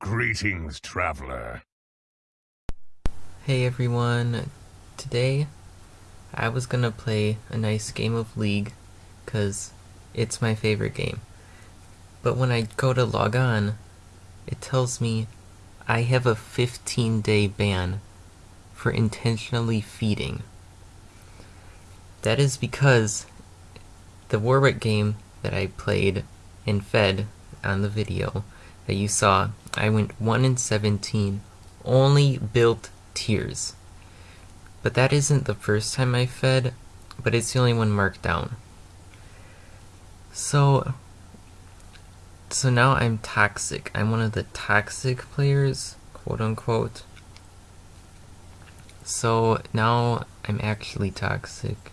Greetings, traveler. Hey everyone, today I was gonna play a nice game of League because it's my favorite game. But when I go to log on, it tells me I have a 15 day ban for intentionally feeding. That is because the Warwick game that I played and fed on the video that you saw, I went 1 in 17, only built tears. But that isn't the first time I fed, but it's the only one marked down. So, so now I'm toxic. I'm one of the toxic players, quote unquote. So now I'm actually toxic.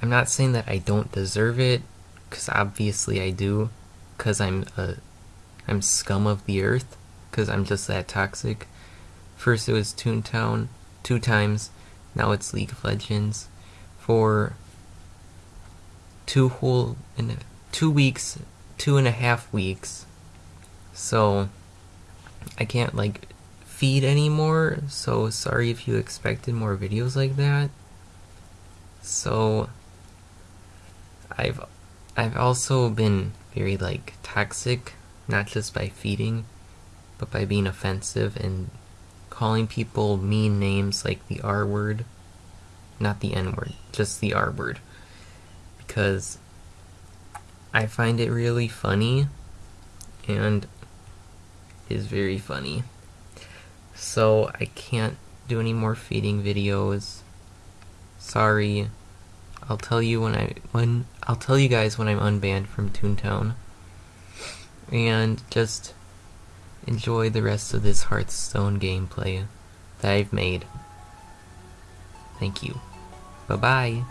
I'm not saying that I don't deserve it, because obviously I do, because I'm a, I'm scum of the earth, because I'm just that toxic. First it was Toontown, two times, now it's League of Legends, for two whole, in two weeks, two and a half weeks, so I can't like feed anymore, so sorry if you expected more videos like that. So I've I've also been very like toxic, not just by feeding, but by being offensive and calling people mean names like the R word, not the N word, just the R word. Because I find it really funny and is very funny. So I can't do any more feeding videos. Sorry. I'll tell you when I when I'll tell you guys when I'm unbanned from Toontown. And just enjoy the rest of this Hearthstone gameplay that I've made. Thank you. Bye bye.